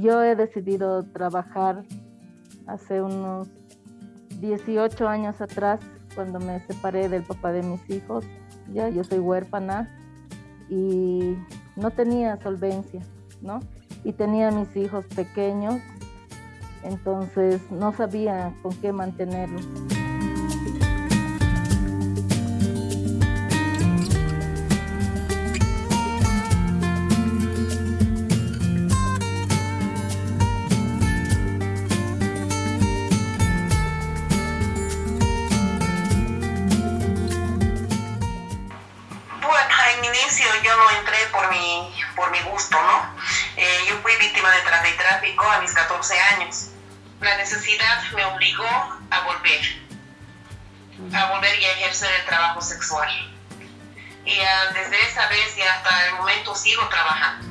yo he decidido trabajar hace unos 18 años atrás, cuando me separé del papá de mis hijos. Ya yo soy huérfana y no tenía solvencia, ¿no? Y tenía mis hijos pequeños, entonces no sabía con qué mantenerlos. De trata y tráfico a mis 14 años. La necesidad me obligó a volver, a volver y a ejercer el trabajo sexual. Y ah, desde esa vez y hasta el momento sigo trabajando.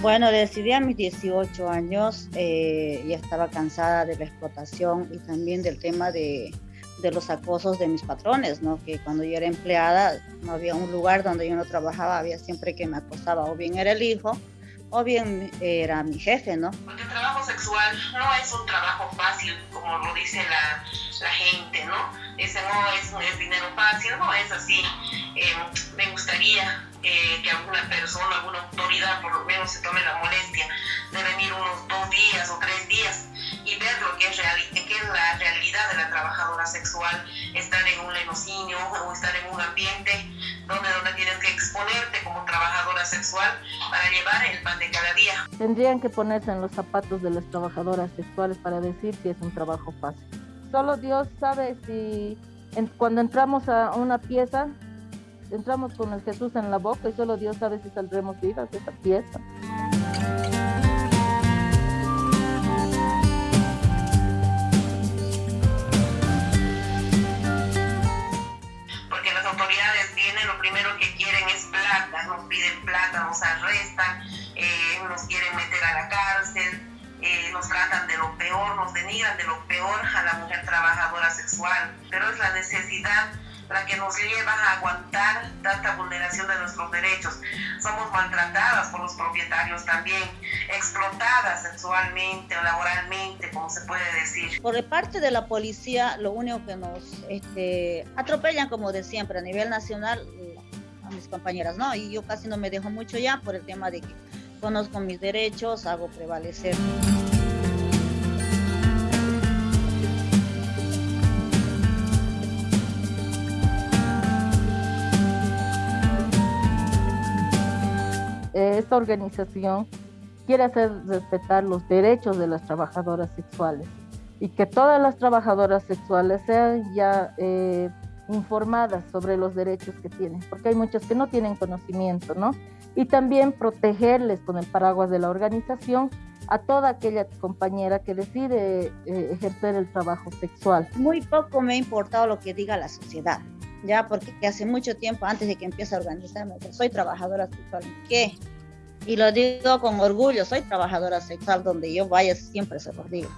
Bueno, decidí a mis 18 años, eh, ya estaba cansada de la explotación y también del tema de, de los acosos de mis patrones, ¿no? Que cuando yo era empleada no había un lugar donde yo no trabajaba, había siempre que me acosaba, o bien era el hijo, o bien era mi jefe, ¿no? Porque el trabajo sexual no es un trabajo fácil, como lo dice la, gente, ¿no? Ese no es, es, dinero fácil, no es así. Eh, me gustaría eh, que alguna persona, alguna autoridad por lo menos se tome la molestia de venir unos dos días o tres días y ver lo que es, que es la realidad de la trabajadora sexual, estar en un lenocinio o estar en un ambiente donde, donde tienes que exponerte como trabajadora sexual para llevar el pan de cada día. Tendrían que ponerse en los zapatos de las trabajadoras sexuales para decir que es un trabajo fácil. Solo Dios sabe si cuando entramos a una pieza, entramos con el Jesús en la boca y solo Dios sabe si saldremos vivas de esa pieza. Piden plata, nos arrestan, eh, nos quieren meter a la cárcel, eh, nos tratan de lo peor, nos denigran de lo peor a la mujer trabajadora sexual. Pero es la necesidad la que nos lleva a aguantar tanta vulneración de nuestros derechos. Somos maltratadas por los propietarios también, explotadas sexualmente o laboralmente, se puede decir. Por parte de la policía, lo único que nos este, atropellan, como de siempre, a nivel nacional, mis compañeras, ¿no? Y yo casi no me dejo mucho ya por el tema de que conozco mis derechos, hago prevalecer. Esta organización quiere hacer respetar los derechos de las trabajadoras sexuales y que todas las trabajadoras sexuales sean ya eh, informadas sobre los derechos que tienen, porque hay muchas que no tienen conocimiento, ¿no? Y también protegerles con el paraguas de la organización a toda aquella compañera que decide eh, ejercer el trabajo sexual. Muy poco me ha importado lo que diga la sociedad, ya porque hace mucho tiempo antes de que empiece a organizarme, soy trabajadora sexual, ¿qué? Y lo digo con orgullo, soy trabajadora sexual, donde yo vaya siempre se los digo.